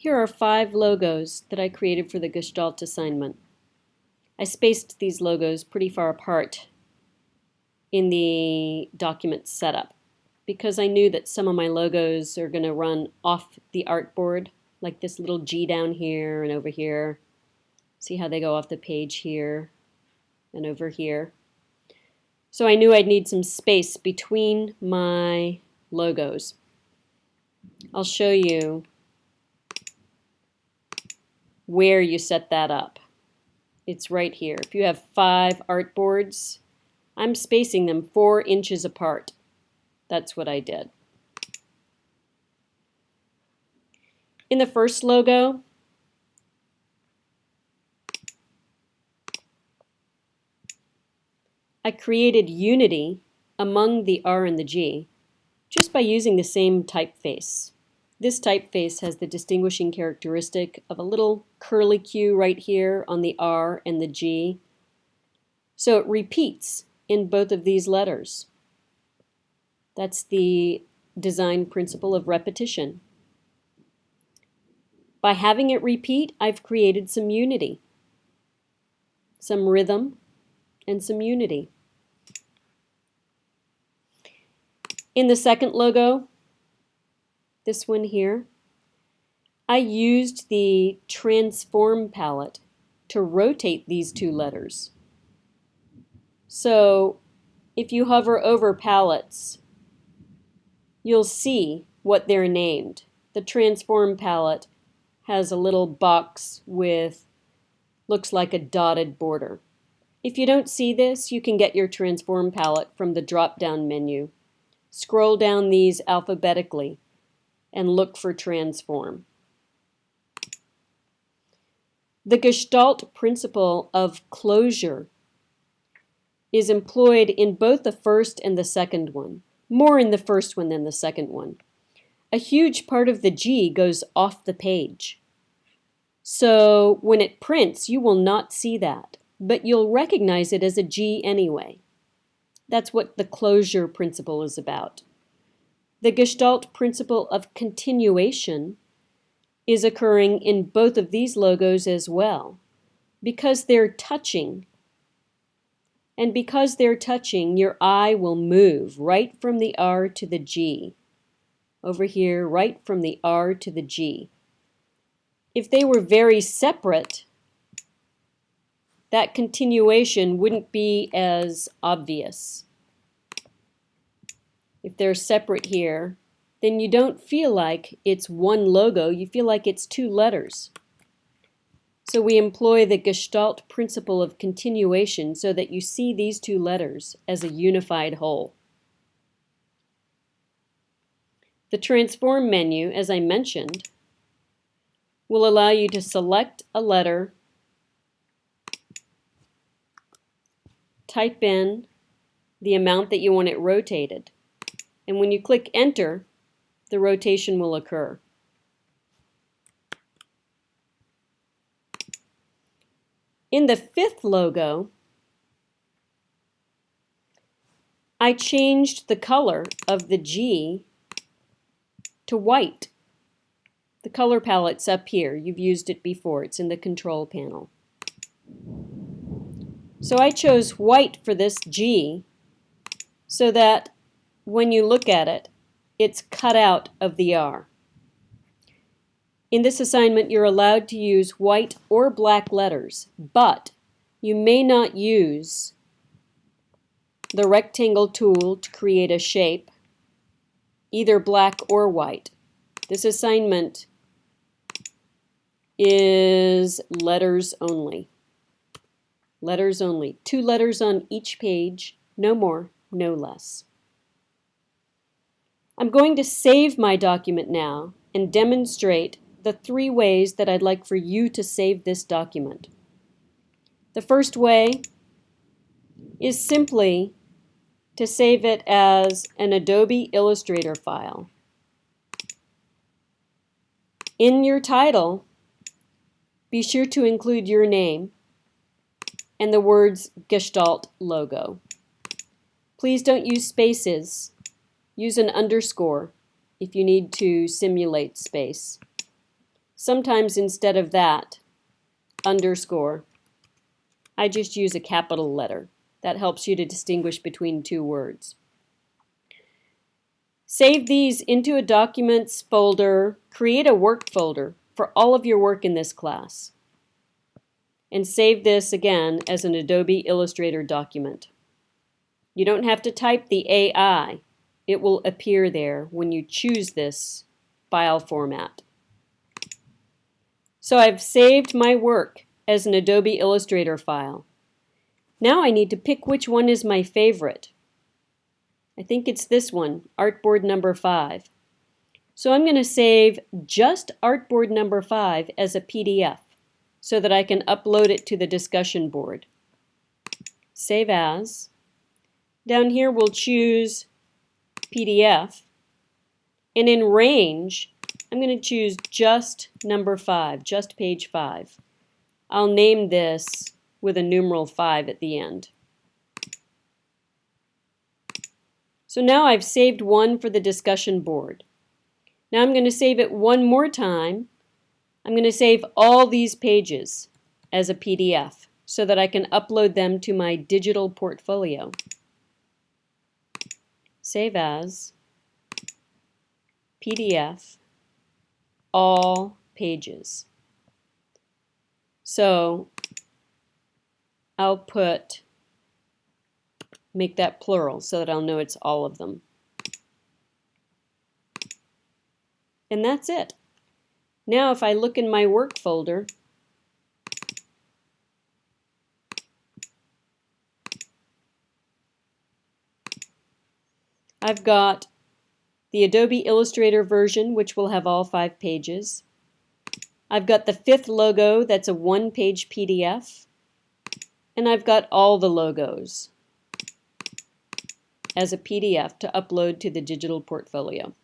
Here are five logos that I created for the Gestalt assignment. I spaced these logos pretty far apart in the document setup because I knew that some of my logos are going to run off the artboard, like this little G down here and over here. See how they go off the page here and over here. So I knew I'd need some space between my logos. I'll show you where you set that up. It's right here. If you have five artboards, I'm spacing them four inches apart. That's what I did. In the first logo, I created unity among the R and the G just by using the same typeface. This typeface has the distinguishing characteristic of a little curly Q right here on the R and the G. So it repeats in both of these letters. That's the design principle of repetition. By having it repeat, I've created some unity, some rhythm, and some unity. In the second logo, this one here, I used the transform palette to rotate these two letters. So if you hover over palettes, you'll see what they're named. The transform palette has a little box with looks like a dotted border. If you don't see this, you can get your transform palette from the drop-down menu. Scroll down these alphabetically and look for transform. The Gestalt principle of closure is employed in both the first and the second one, more in the first one than the second one. A huge part of the G goes off the page. So when it prints, you will not see that, but you'll recognize it as a G anyway. That's what the closure principle is about. The Gestalt principle of continuation is occurring in both of these logos as well. Because they're touching, and because they're touching, your eye will move right from the R to the G. Over here, right from the R to the G. If they were very separate, that continuation wouldn't be as obvious if they're separate here, then you don't feel like it's one logo, you feel like it's two letters. So we employ the Gestalt principle of continuation so that you see these two letters as a unified whole. The Transform menu, as I mentioned, will allow you to select a letter, type in the amount that you want it rotated, and when you click enter, the rotation will occur. In the fifth logo, I changed the color of the G to white. The color palette's up here. You've used it before. It's in the control panel. So I chose white for this G so that when you look at it, it's cut out of the R. In this assignment, you're allowed to use white or black letters, but you may not use the rectangle tool to create a shape, either black or white. This assignment is letters only. Letters only. Two letters on each page, no more, no less. I'm going to save my document now and demonstrate the three ways that I'd like for you to save this document. The first way is simply to save it as an Adobe Illustrator file. In your title, be sure to include your name and the words Gestalt logo. Please don't use spaces Use an underscore if you need to simulate space. sometimes instead of that, underscore, I just use a capital letter. That helps you to distinguish between two words. Save these into a documents folder, create a work folder for all of your work in this class. And save this again as an Adobe Illustrator document. You don't have to type the AI. It will appear there when you choose this file format. So I've saved my work as an Adobe Illustrator file. Now I need to pick which one is my favorite. I think it's this one, Artboard number 5. So I'm going to save just Artboard number 5 as a PDF so that I can upload it to the discussion board. Save as. Down here we'll choose PDF. And in range, I'm going to choose just number 5, just page 5. I'll name this with a numeral 5 at the end. So now I've saved one for the discussion board. Now I'm going to save it one more time. I'm going to save all these pages as a PDF so that I can upload them to my digital portfolio. Save as, PDF, all pages. So I'll put make that plural so that I'll know it's all of them. And that's it. Now if I look in my work folder, I've got the Adobe Illustrator version, which will have all five pages. I've got the fifth logo, that's a one-page PDF. And I've got all the logos as a PDF to upload to the digital portfolio.